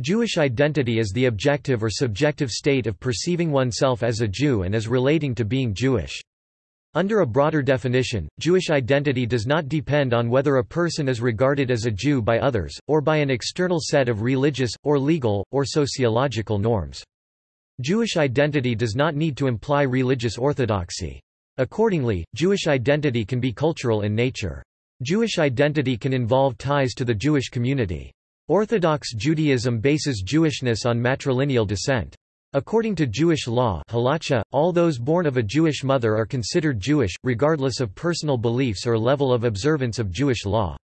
Jewish identity is the objective or subjective state of perceiving oneself as a Jew and as relating to being Jewish. Under a broader definition, Jewish identity does not depend on whether a person is regarded as a Jew by others, or by an external set of religious, or legal, or sociological norms. Jewish identity does not need to imply religious orthodoxy. Accordingly, Jewish identity can be cultural in nature. Jewish identity can involve ties to the Jewish community. Orthodox Judaism bases Jewishness on matrilineal descent. According to Jewish law halacha, all those born of a Jewish mother are considered Jewish, regardless of personal beliefs or level of observance of Jewish law.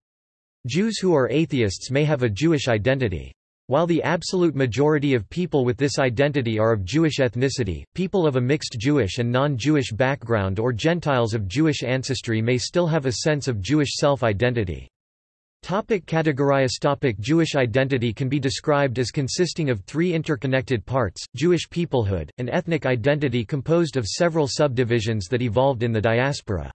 Jews who are atheists may have a Jewish identity. While the absolute majority of people with this identity are of Jewish ethnicity, people of a mixed Jewish and non-Jewish background or Gentiles of Jewish ancestry may still have a sense of Jewish self-identity. Topic categorize topic Jewish identity can be described as consisting of three interconnected parts, Jewish peoplehood, an ethnic identity composed of several subdivisions that evolved in the diaspora.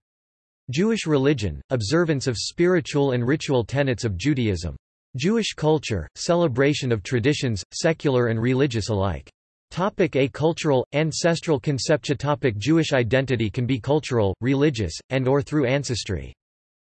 Jewish religion, observance of spiritual and ritual tenets of Judaism. Jewish culture, celebration of traditions, secular and religious alike. Topic a cultural, ancestral conception Topic Jewish identity can be cultural, religious, and or through ancestry.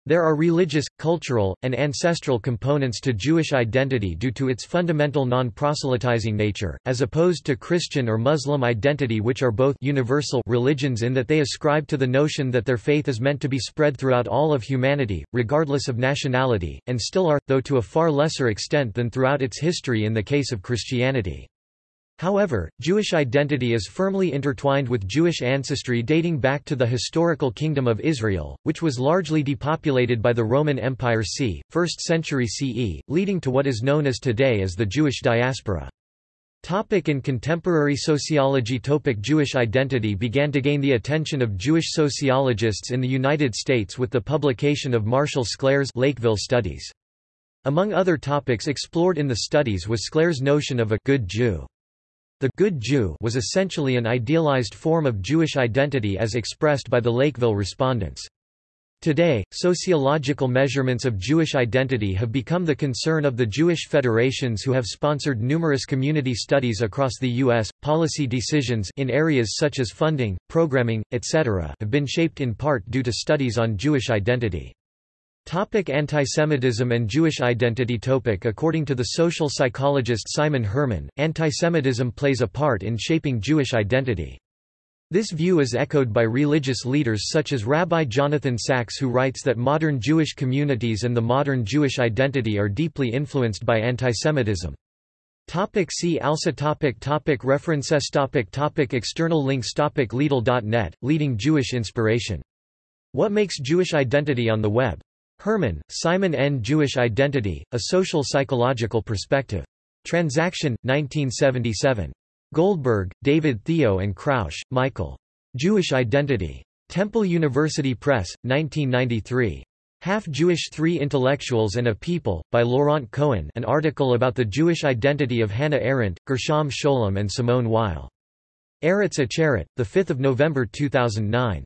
There are religious, cultural, and ancestral components to Jewish identity due to its fundamental non-proselytizing nature, as opposed to Christian or Muslim identity which are both universal religions in that they ascribe to the notion that their faith is meant to be spread throughout all of humanity, regardless of nationality, and still are, though to a far lesser extent than throughout its history in the case of Christianity. However, Jewish identity is firmly intertwined with Jewish ancestry dating back to the historical Kingdom of Israel, which was largely depopulated by the Roman Empire c. 1st century CE, leading to what is known as today as the Jewish diaspora. Topic in contemporary sociology Topic Jewish identity began to gain the attention of Jewish sociologists in the United States with the publication of Marshall Sklare's Lakeville Studies. Among other topics explored in the studies was Sklare's notion of a good Jew. The good Jew was essentially an idealized form of Jewish identity as expressed by the Lakeville respondents. Today, sociological measurements of Jewish identity have become the concern of the Jewish federations who have sponsored numerous community studies across the U.S. Policy decisions in areas such as funding, programming, etc. have been shaped in part due to studies on Jewish identity. Topic antisemitism and Jewish identity topic According to the social psychologist Simon Herman, antisemitism plays a part in shaping Jewish identity. This view is echoed by religious leaders such as Rabbi Jonathan Sacks who writes that modern Jewish communities and the modern Jewish identity are deeply influenced by antisemitism. Topic see also topic topic References topic topic External links topic Leadle.net, Leading Jewish Inspiration. What makes Jewish identity on the web? Herman, Simon N. Jewish Identity, A Social Psychological Perspective. Transaction, 1977. Goldberg, David Theo and Krausz, Michael. Jewish Identity. Temple University Press, 1993. Half-Jewish Three Intellectuals and a People, by Laurent Cohen an article about the Jewish identity of Hannah Arendt, Gershom Scholem and Simone Weil. Eretz Acheret, 5 November 2009.